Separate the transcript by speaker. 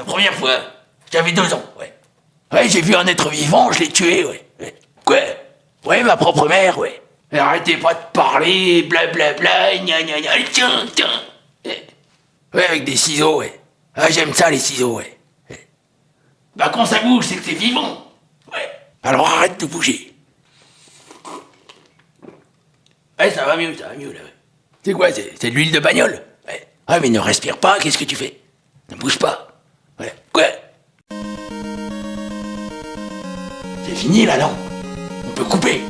Speaker 1: première fois, j'avais deux ans, ouais. Ouais, j'ai vu un être vivant, je l'ai tué, ouais. ouais. Quoi? Ouais, ma propre mère, ouais. Elle arrêtez pas de parler, blablabla, gna gna gna, tiens, tiens. Ouais. Avec des ciseaux, ouais. Ah, j'aime ça, les ciseaux, ouais. Bah, quand ça bouge, c'est que c'est vivant. Ouais. Alors arrête de bouger. Ouais, ça va mieux, ça va mieux, là. C'est quoi, c'est c'est de l'huile de bagnole? Ouais. Ah, mais ne respire pas, qu'est-ce que tu fais? Ne bouge pas. Ouais. Quoi? C'est fini, là, non? On peut couper.